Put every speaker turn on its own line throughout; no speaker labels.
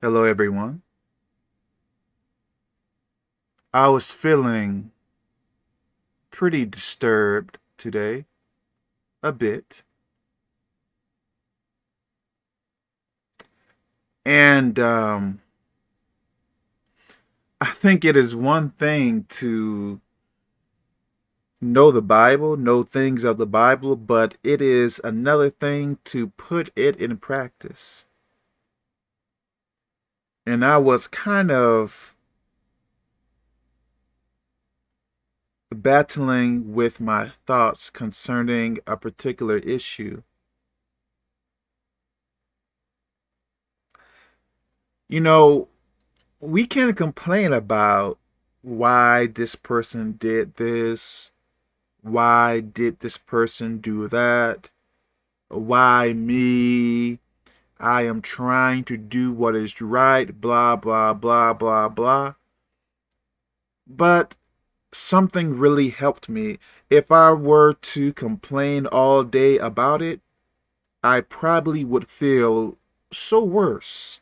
Hello, everyone. I was feeling pretty disturbed today, a bit. And um, I think it is one thing to know the Bible, know things of the Bible, but it is another thing to put it in practice. And I was kind of battling with my thoughts concerning a particular issue. You know, we can complain about why this person did this, why did this person do that, why me, I am trying to do what is right, blah, blah, blah, blah, blah. But something really helped me. If I were to complain all day about it, I probably would feel so worse.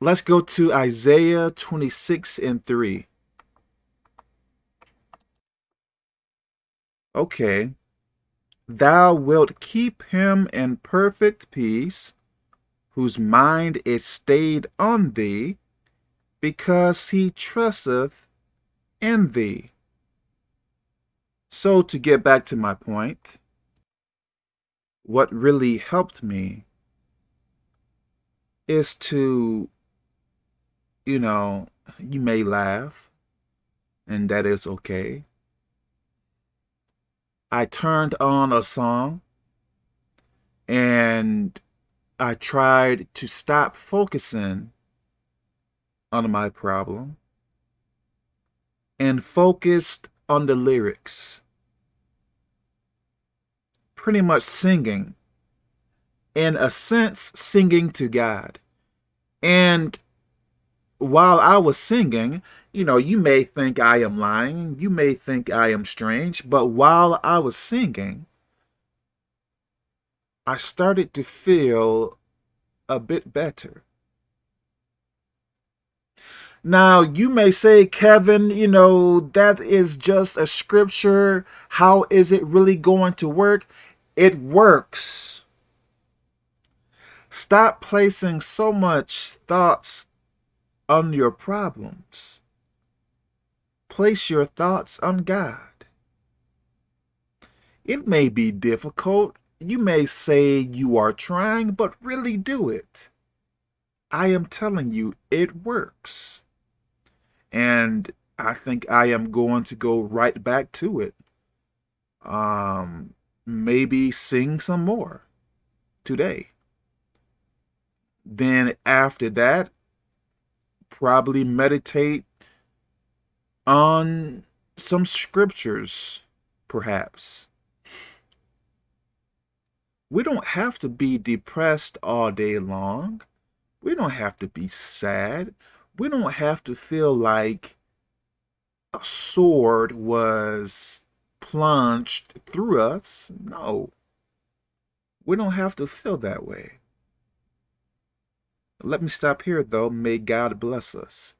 Let's go to Isaiah 26 and 3. Okay. Thou wilt keep him in perfect peace, whose mind is stayed on thee, because he trusteth in thee. So to get back to my point, what really helped me is to, you know, you may laugh, and that is okay. I turned on a song and I tried to stop focusing on my problem and focused on the lyrics. Pretty much singing, in a sense, singing to God. And while I was singing, you know, you may think I am lying, you may think I am strange, but while I was singing, I started to feel a bit better. Now, you may say, Kevin, you know, that is just a scripture. How is it really going to work? It works. Stop placing so much thoughts on your problems. Place your thoughts on God. It may be difficult. You may say you are trying, but really do it. I am telling you, it works. And I think I am going to go right back to it. Um, maybe sing some more today. Then after that, probably meditate on some scriptures, perhaps. We don't have to be depressed all day long. We don't have to be sad we don't have to feel like a sword was plunged through us. No. We don't have to feel that way. Let me stop here, though. May God bless us.